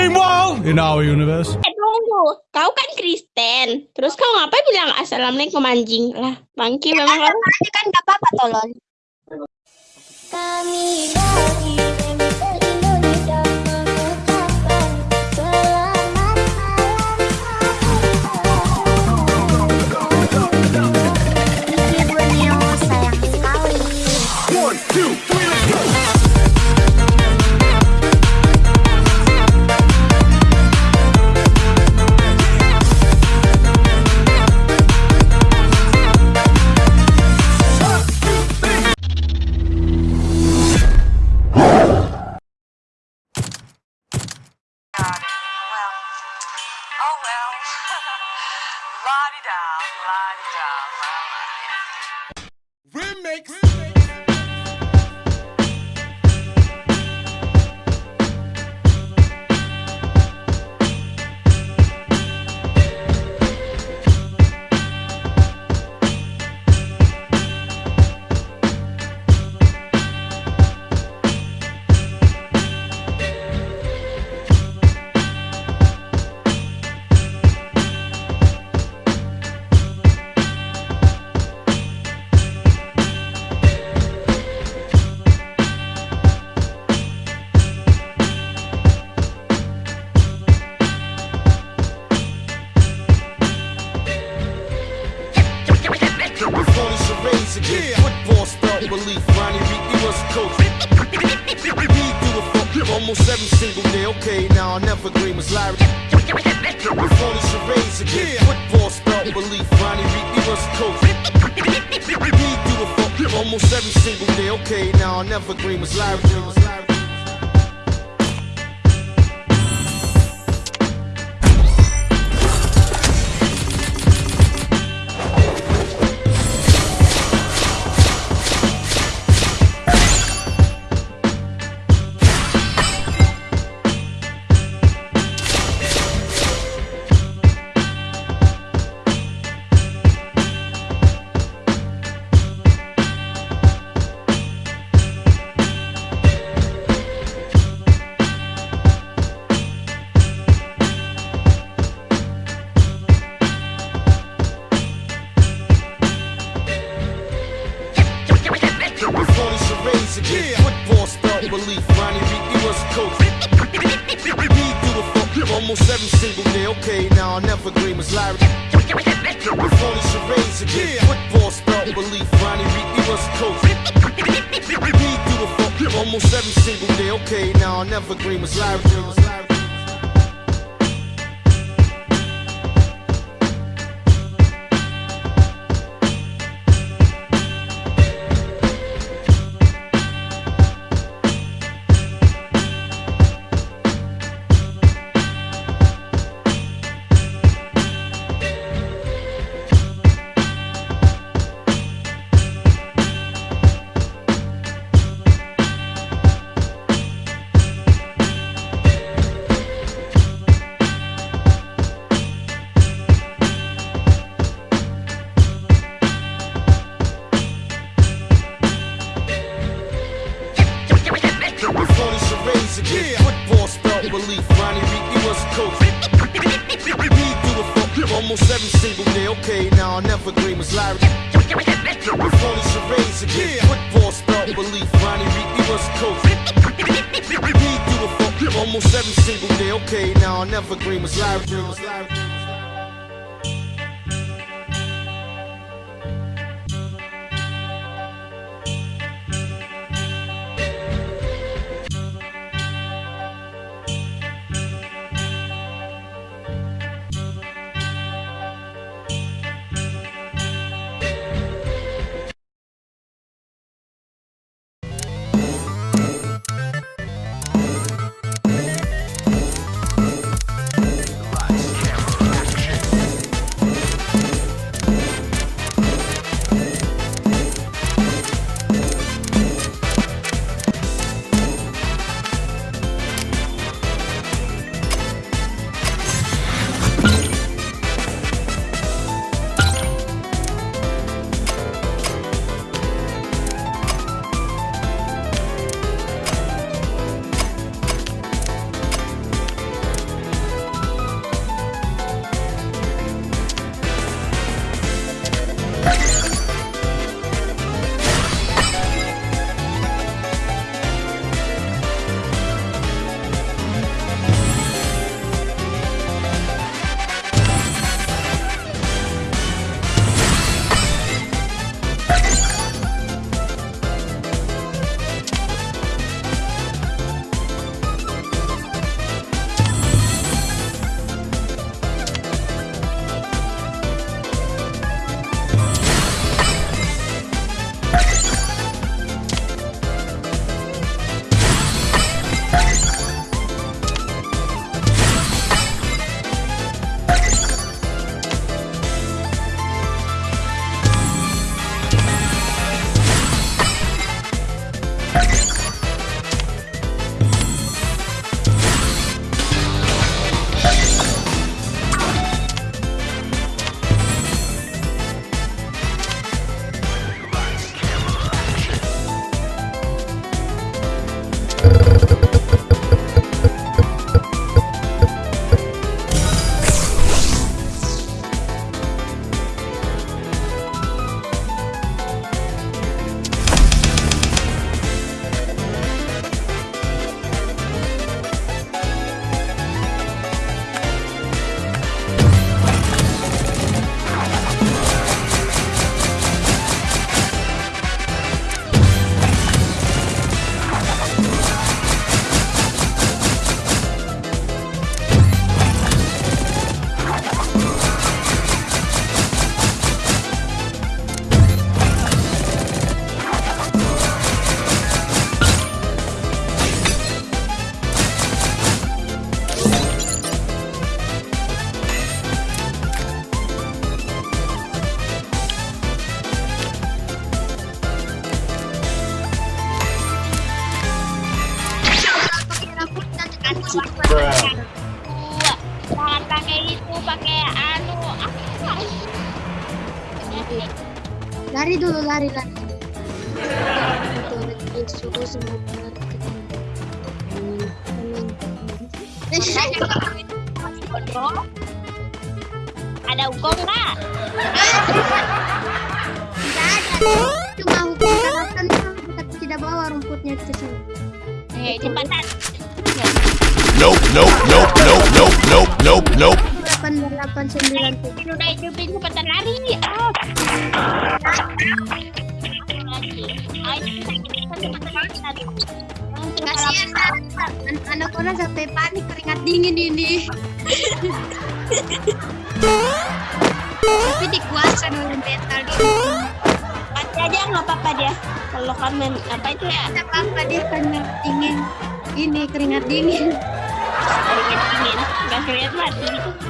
Harimau in our universe. Eh tunggu, kau kan Kristen. Terus kau ngapain bilang assalamualaikum anjing? Lah, bangki memang. Kan gak apa-apa tolong. Kami dari Never Evergreen was Larry. Okay, now I never dream was lyrical. Dulu, lari, lari. Itu rezeki suruh semua benar. bodoh ada hukum nggak Tidak ada. Cuma hukum kita tidak bawa rumputnya ke sini. eh nope, nope, nope, nope, nope, nope, nope. Delapan sembilan Ini udah hidupin cepetan lari. Ah. Kasihan an- anak orang sampai panik keringat dingin ini. Tapi dikuasai oleh mental dia. mati aja nggak apa-apa dia. Kalau main apa itu ya? Tidak apa-apa dia keringat dingin. Ini keringat dingin. keringet dingin. Nggak keringet mati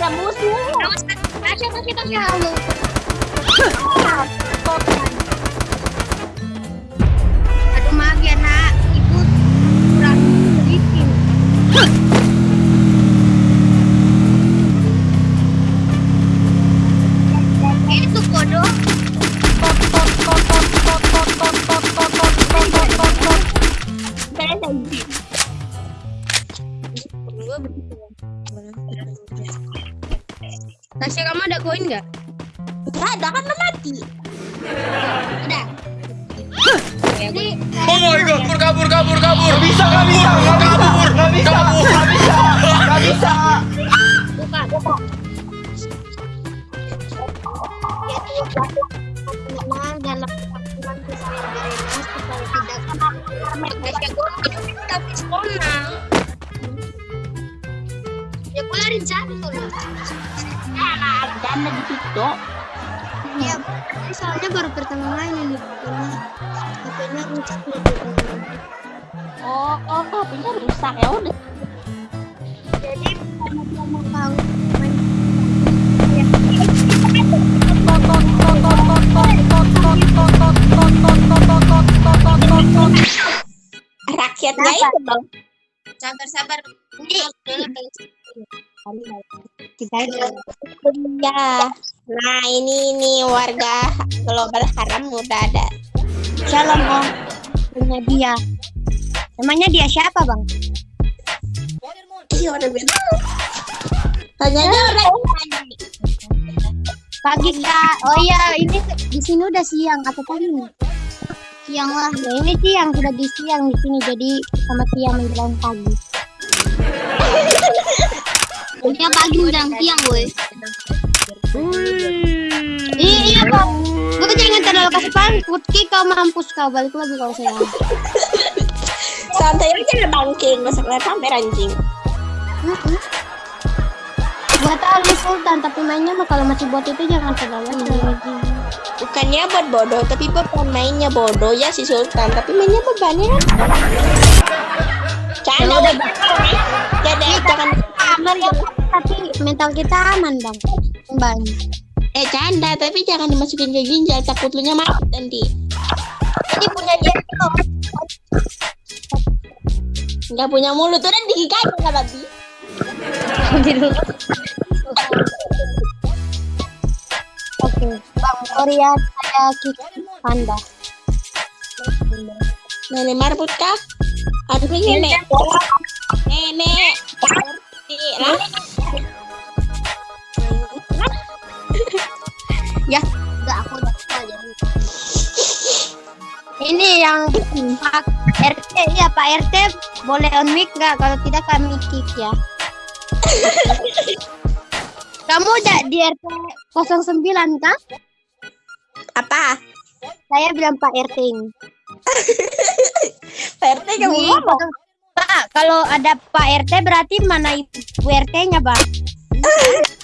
ada musuh masih kan kalau Aduh maaf ya nak, ibu kurang sedikit. Koin nggak? nggak ada kan mati Ada. Jadi Oh my god, kabur kabur kabur kabur. Bisa nggak bisa situ Iya, soalnya baru pertama main ini. HP-nya rusak. Oh oh HP-nya rusak ya udah. Jadi mau tahu itu dong. Sabar sabar. Ini. Kita ya nah ini nih warga global haram udah ada Shalom om. Punya dia. Namanya dia siapa bang? iya udah beda tanya orang Pagi kak. Oh iya ini di sini udah siang atau pagi nih? Siang lah. Ya ini siang sudah di siang di sini jadi sama siang menjelang pagi. Iya pagi menjelang siang gue. Iya iya bang. Gue jangan terlalu kasih pankut Ki kau mampus kau. Balik lagi kalau saya. santai aja lah bangking masa kelihatan pamer anjing. Gua tahu dia Sultan tapi mainnya mah kalau masih buat itu jangan terlalu bukannya buat bodoh tapi bukan mainnya bodoh ya si Sultan. Tapi mainnya bebannya canda Ya. Udah. Canda, jangan. aman ya tapi mental kita aman bang banyak eh canda tapi jangan dimasukin ke ginjal takut lu nya mati nanti. Jadi punya dia tuh. Nggak punya mulut udah digigain nggak babi. Oke bang Korea saya Kiki Panda. Nenek marbut kah? Aduh nenek. nenek. Lah ya enggak aku udah jadi ini yang Pak RT ya Pak RT boleh on mic nggak? Kalau tidak kami kick ya. Kamu udah di RT 09 kah? Apa? Saya bilang Pak RT ini. PRT kamu Di ngomong. Pak, kalau ada Pak RT berarti mana Ibu RT-nya, Bang?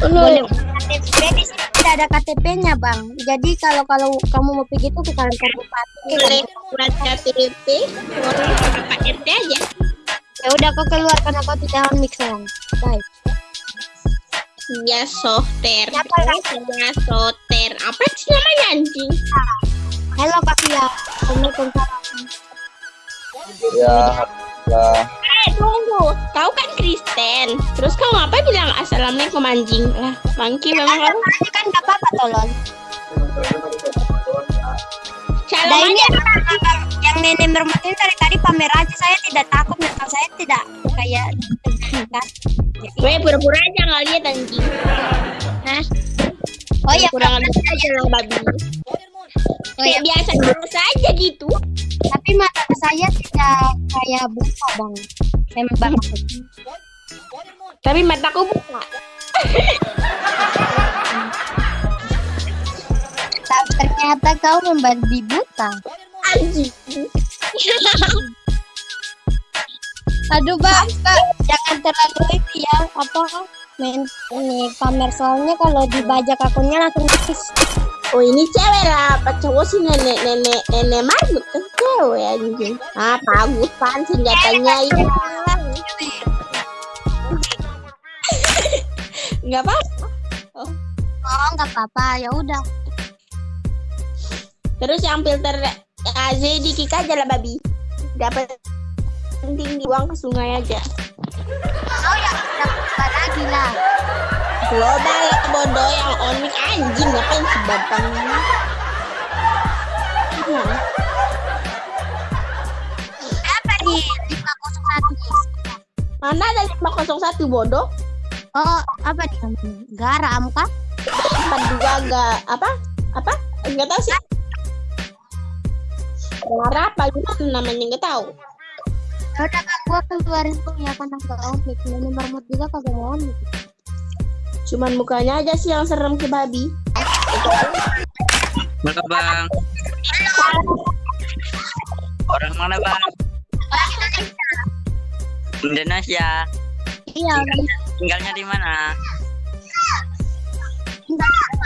Boleh KTP di sini tidak ada KTP-nya, Bang. Jadi kalau kalau kamu mau pergi itu ke kantor bupati. buat KTP orang Pak RT aja Ya udah kau keluar karena kau tidak mix sayang. Baik. ya Siapa lagi? ya soter apa sih namanya anjing Halo Kak Fia. Waalaikumsalam. Ya, ya. eh tunggu kau kan Kristen terus kau ngapa bilang assalamualaikum anjing lah mangki memang kamu Ini kan gak apa-apa tolong. salam Nah ini yang, nenek mermat ini dari tadi pamer aja saya tidak takut mental saya tidak kayak kan. Weh pura-pura aja nggak lihat anjing Nah. Oh iya, kurang lihat aja lah babi. Kayak biasa biasa aja gitu Tapi mata saya tidak kayak buka bang. Memang banget. tapi mataku buka Tak ternyata kau membabi buta. Aduh bang, kak, jangan terlalu itu ya. Apa main ini pamer. Soalnya kalau dibajak akunnya langsung habis. oh ini cewek lah. Apa cowok sih? Nenek nenek nenek marmut kan? Cewek anjing ah bagus pan senjatanya ini. Nggak apa Oh. Nggak apa-apa, ya udah. terus yang filter AZ di kick aja lah babi. Dapat penting dibuang ke sungai aja Oh ya, udah lagi lah. global bodoh yang on mic anjing ngapain sebabang Nah, Apa nih? 501 mana ada 501 bodoh Oh, apa nih? Garam kah? 42 agak apa apa nggak tahu sih Suara apa gitu namanya nggak tahu Ya udah kak, gua keluarin tuh ya karena nggak on mic. Nenek mermut juga kagak mau mic. cuman mukanya aja sih yang serem ke babi Mana bang? Orang mana bang? Indonesia. Iya, Tinggalnya di mana? Kenapa